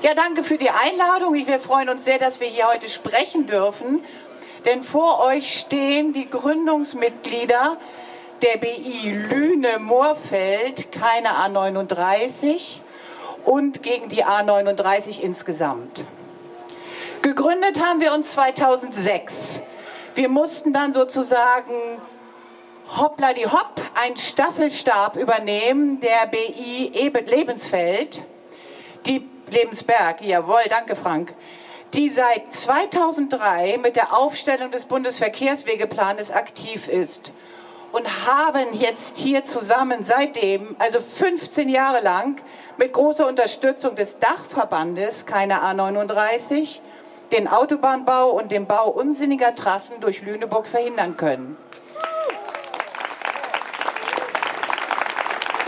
Ja, danke für die Einladung. Wir freuen uns sehr, dass wir hier heute sprechen dürfen. Denn vor euch stehen die Gründungsmitglieder der BI Lüne-Moorfeld, keine A39 und gegen die A39 insgesamt. Gegründet haben wir uns 2006. Wir mussten dann sozusagen hoppla die hopp einen Staffelstab übernehmen der BI Lebensfeld, die Lebensberg, jawohl, danke Frank, die seit 2003 mit der Aufstellung des Bundesverkehrswegeplanes aktiv ist und haben jetzt hier zusammen seitdem, also 15 Jahre lang, mit großer Unterstützung des Dachverbandes, keine A39, den Autobahnbau und den Bau unsinniger Trassen durch Lüneburg verhindern können.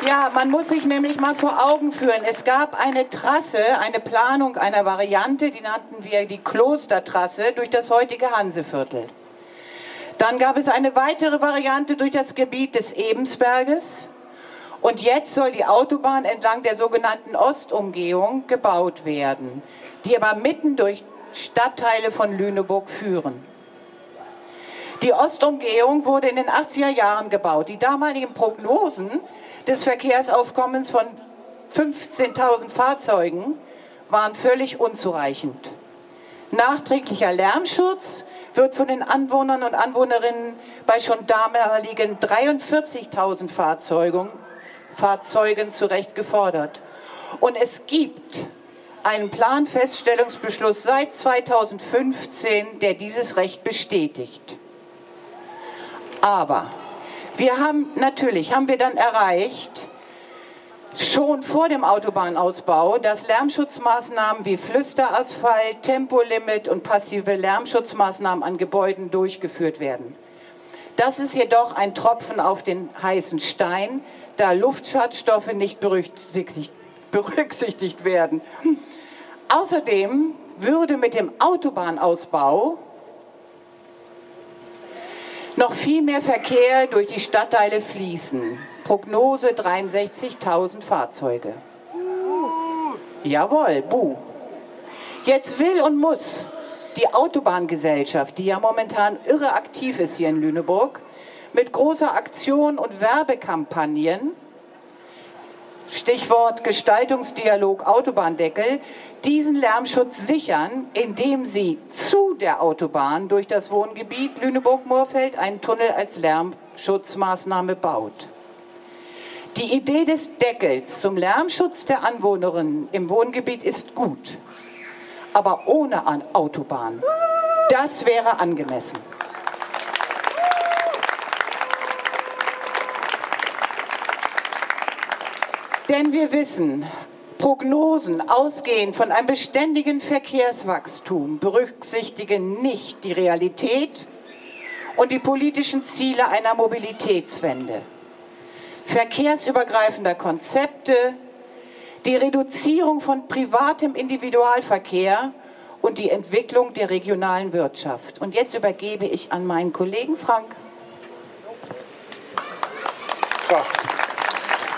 Ja, man muss sich nämlich mal vor Augen führen. Es gab eine Trasse, eine Planung einer Variante, die nannten wir die Klostertrasse durch das heutige Hanseviertel. Dann gab es eine weitere Variante durch das Gebiet des Ebensberges. Und jetzt soll die Autobahn entlang der sogenannten Ostumgehung gebaut werden, die aber mitten durch Stadtteile von Lüneburg führen. Die Ostumgehung wurde in den 80er Jahren gebaut. Die damaligen Prognosen des Verkehrsaufkommens von 15.000 Fahrzeugen waren völlig unzureichend. Nachträglicher Lärmschutz wird von den Anwohnern und Anwohnerinnen bei schon damaligen 43.000 Fahrzeugen, Fahrzeugen zu Recht gefordert. Und es gibt einen Planfeststellungsbeschluss seit 2015, der dieses Recht bestätigt. Aber wir haben, natürlich haben wir dann erreicht, schon vor dem Autobahnausbau, dass Lärmschutzmaßnahmen wie Flüsterasphalt, Tempolimit und passive Lärmschutzmaßnahmen an Gebäuden durchgeführt werden. Das ist jedoch ein Tropfen auf den heißen Stein, da Luftschadstoffe nicht berücksichtigt, berücksichtigt werden. Außerdem würde mit dem Autobahnausbau noch viel mehr Verkehr durch die Stadtteile fließen. Prognose 63.000 Fahrzeuge. Jawohl, buh. Jetzt will und muss die Autobahngesellschaft, die ja momentan irre aktiv ist hier in Lüneburg, mit großer Aktion und Werbekampagnen Stichwort Gestaltungsdialog Autobahndeckel, diesen Lärmschutz sichern, indem sie zu der Autobahn durch das Wohngebiet Lüneburg-Moorfeld einen Tunnel als Lärmschutzmaßnahme baut. Die Idee des Deckels zum Lärmschutz der Anwohnerinnen im Wohngebiet ist gut, aber ohne Autobahn. Das wäre angemessen. Denn wir wissen, Prognosen ausgehend von einem beständigen Verkehrswachstum berücksichtigen nicht die Realität und die politischen Ziele einer Mobilitätswende. Verkehrsübergreifender Konzepte, die Reduzierung von privatem Individualverkehr und die Entwicklung der regionalen Wirtschaft. Und jetzt übergebe ich an meinen Kollegen Frank. Ja.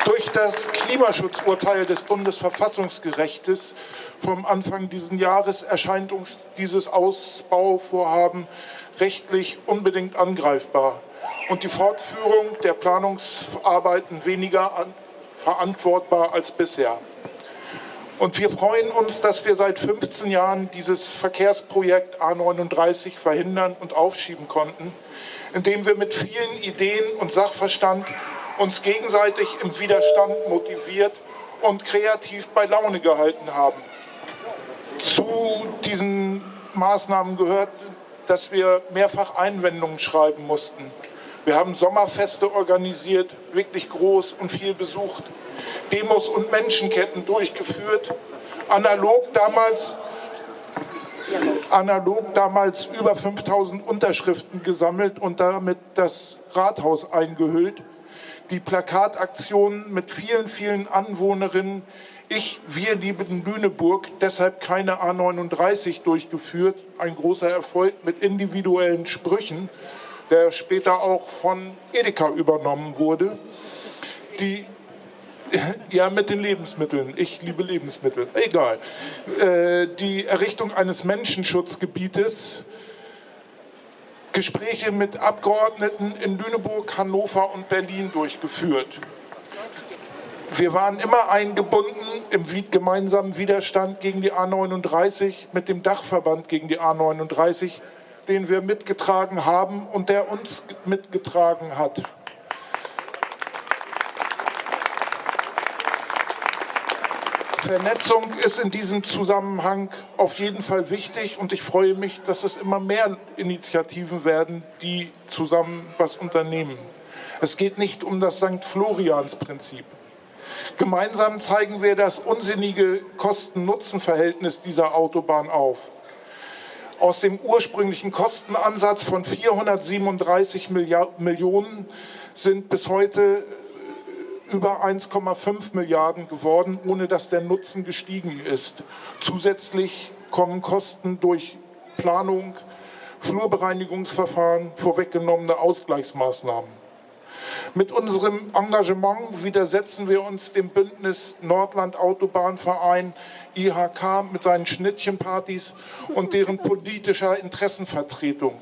Durch das Klimaschutzurteil des Bundesverfassungsgerichtes vom Anfang dieses Jahres erscheint uns dieses Ausbauvorhaben rechtlich unbedingt angreifbar und die Fortführung der Planungsarbeiten weniger an, verantwortbar als bisher. Und wir freuen uns, dass wir seit 15 Jahren dieses Verkehrsprojekt A39 verhindern und aufschieben konnten, indem wir mit vielen Ideen und Sachverstand uns gegenseitig im Widerstand motiviert und kreativ bei Laune gehalten haben. Zu diesen Maßnahmen gehört, dass wir mehrfach Einwendungen schreiben mussten. Wir haben Sommerfeste organisiert, wirklich groß und viel besucht, Demos und Menschenketten durchgeführt, analog damals, analog damals über 5000 Unterschriften gesammelt und damit das Rathaus eingehüllt die Plakataktion mit vielen, vielen Anwohnerinnen Ich, wir lieben Lüneburg, deshalb keine A39 durchgeführt. Ein großer Erfolg mit individuellen Sprüchen, der später auch von Edeka übernommen wurde. Die Ja, mit den Lebensmitteln. Ich liebe Lebensmittel. Egal. Äh, die Errichtung eines Menschenschutzgebietes, Gespräche mit Abgeordneten in Lüneburg, Hannover und Berlin durchgeführt. Wir waren immer eingebunden im gemeinsamen Widerstand gegen die A39 mit dem Dachverband gegen die A39, den wir mitgetragen haben und der uns mitgetragen hat. Vernetzung ist in diesem Zusammenhang auf jeden Fall wichtig und ich freue mich, dass es immer mehr Initiativen werden, die zusammen was unternehmen. Es geht nicht um das St. Florians-Prinzip. Gemeinsam zeigen wir das unsinnige Kosten-Nutzen-Verhältnis dieser Autobahn auf. Aus dem ursprünglichen Kostenansatz von 437 Millionen sind bis heute über 1,5 Milliarden geworden, ohne dass der Nutzen gestiegen ist. Zusätzlich kommen Kosten durch Planung, Flurbereinigungsverfahren, vorweggenommene Ausgleichsmaßnahmen. Mit unserem Engagement widersetzen wir uns dem Bündnis Nordland Autobahnverein IHK mit seinen Schnittchenpartys und deren politischer Interessenvertretung.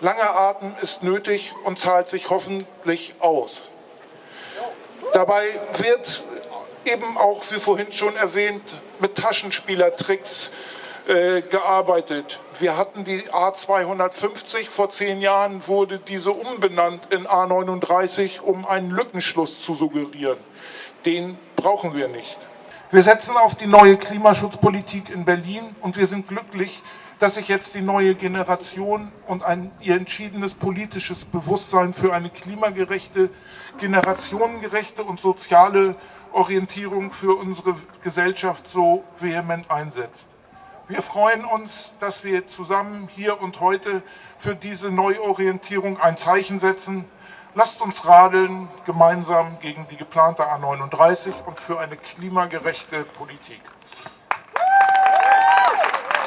Langer Atem ist nötig und zahlt sich hoffentlich aus. Dabei wird eben auch, wie vorhin schon erwähnt, mit Taschenspielertricks äh, gearbeitet. Wir hatten die A250, vor zehn Jahren wurde diese umbenannt in A39, um einen Lückenschluss zu suggerieren. Den brauchen wir nicht. Wir setzen auf die neue Klimaschutzpolitik in Berlin und wir sind glücklich, dass sich jetzt die neue Generation und ein ihr entschiedenes politisches Bewusstsein für eine klimagerechte, generationengerechte und soziale Orientierung für unsere Gesellschaft so vehement einsetzt. Wir freuen uns, dass wir zusammen hier und heute für diese Neuorientierung ein Zeichen setzen. Lasst uns radeln, gemeinsam gegen die geplante A39 und für eine klimagerechte Politik.